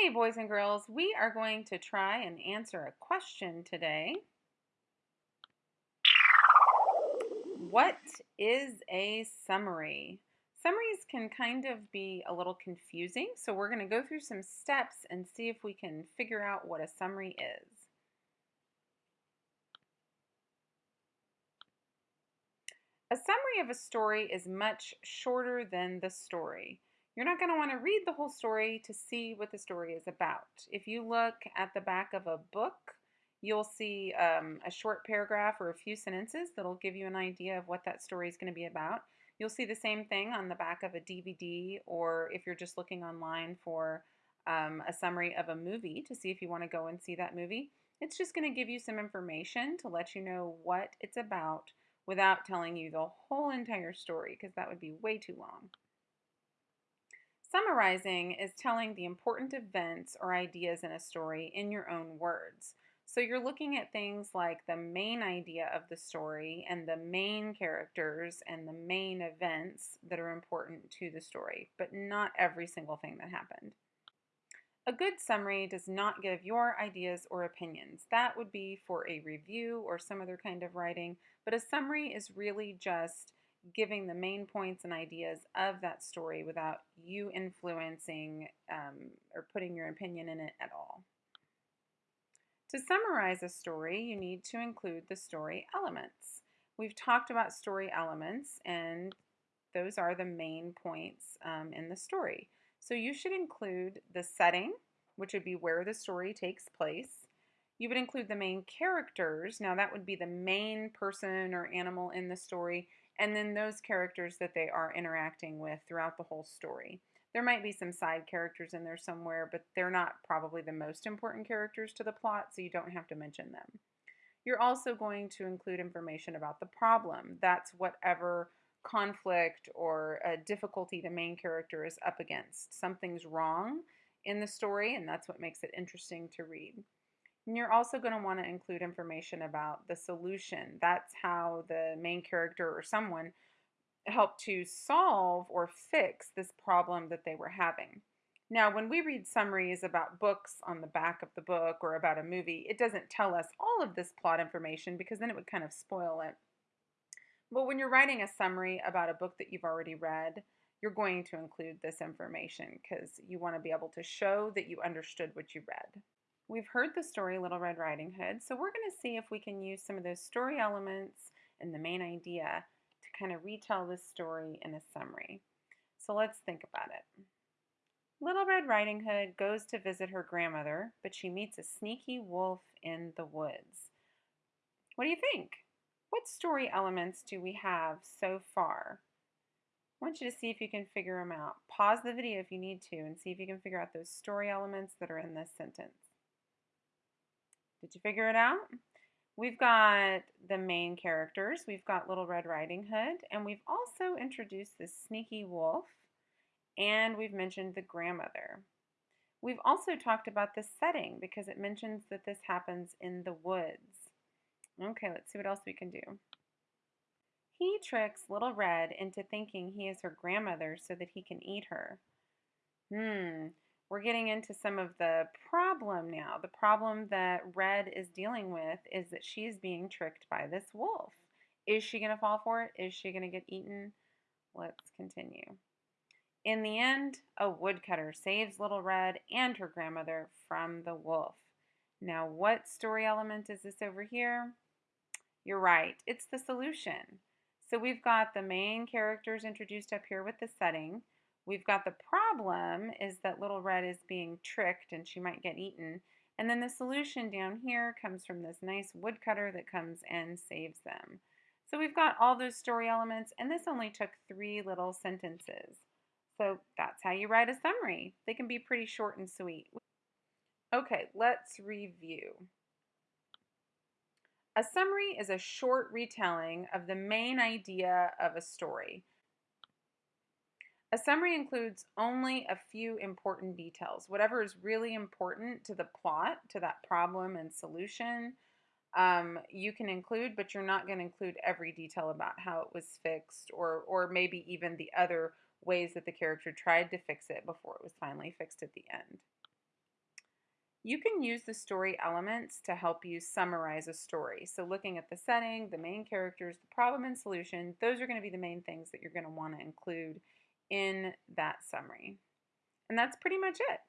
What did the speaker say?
Hey, boys and girls, we are going to try and answer a question today. What is a summary? Summaries can kind of be a little confusing, so we're going to go through some steps and see if we can figure out what a summary is. A summary of a story is much shorter than the story. You're not going to want to read the whole story to see what the story is about. If you look at the back of a book, you'll see um, a short paragraph or a few sentences that'll give you an idea of what that story is going to be about. You'll see the same thing on the back of a DVD, or if you're just looking online for um, a summary of a movie to see if you want to go and see that movie. It's just going to give you some information to let you know what it's about without telling you the whole entire story because that would be way too long. Summarizing is telling the important events or ideas in a story in your own words. So you're looking at things like the main idea of the story and the main characters and the main events that are important to the story, but not every single thing that happened. A good summary does not give your ideas or opinions. That would be for a review or some other kind of writing, but a summary is really just giving the main points and ideas of that story without you influencing um, or putting your opinion in it at all. To summarize a story, you need to include the story elements. We've talked about story elements, and those are the main points um, in the story. So you should include the setting, which would be where the story takes place. You would include the main characters. Now, that would be the main person or animal in the story and then those characters that they are interacting with throughout the whole story. There might be some side characters in there somewhere, but they're not probably the most important characters to the plot, so you don't have to mention them. You're also going to include information about the problem. That's whatever conflict or difficulty the main character is up against. Something's wrong in the story, and that's what makes it interesting to read. And you're also going to want to include information about the solution. That's how the main character or someone helped to solve or fix this problem that they were having. Now, when we read summaries about books on the back of the book or about a movie, it doesn't tell us all of this plot information because then it would kind of spoil it. But when you're writing a summary about a book that you've already read, you're going to include this information because you want to be able to show that you understood what you read. We've heard the story Little Red Riding Hood, so we're going to see if we can use some of those story elements and the main idea to kind of retell this story in a summary. So let's think about it. Little Red Riding Hood goes to visit her grandmother, but she meets a sneaky wolf in the woods. What do you think? What story elements do we have so far? I want you to see if you can figure them out. Pause the video if you need to and see if you can figure out those story elements that are in this sentence. Did you figure it out? We've got the main characters. We've got Little Red Riding Hood. And we've also introduced the sneaky wolf. And we've mentioned the grandmother. We've also talked about the setting because it mentions that this happens in the woods. Okay, let's see what else we can do. He tricks Little Red into thinking he is her grandmother so that he can eat her. Hmm, we're getting into some of the problem now. The problem that Red is dealing with is that she's being tricked by this wolf. Is she going to fall for it? Is she going to get eaten? Let's continue. In the end, a woodcutter saves Little Red and her grandmother from the wolf. Now, what story element is this over here? You're right, it's the solution. So we've got the main characters introduced up here with the setting. We've got the problem is that little red is being tricked and she might get eaten. And then the solution down here comes from this nice woodcutter that comes and saves them. So we've got all those story elements and this only took three little sentences. So that's how you write a summary. They can be pretty short and sweet. Okay, let's review. A summary is a short retelling of the main idea of a story. A summary includes only a few important details. Whatever is really important to the plot, to that problem and solution, um, you can include, but you're not going to include every detail about how it was fixed or, or maybe even the other ways that the character tried to fix it before it was finally fixed at the end. You can use the story elements to help you summarize a story. So, looking at the setting, the main characters, the problem and solution, those are going to be the main things that you're going to want to include in that summary. And that's pretty much it.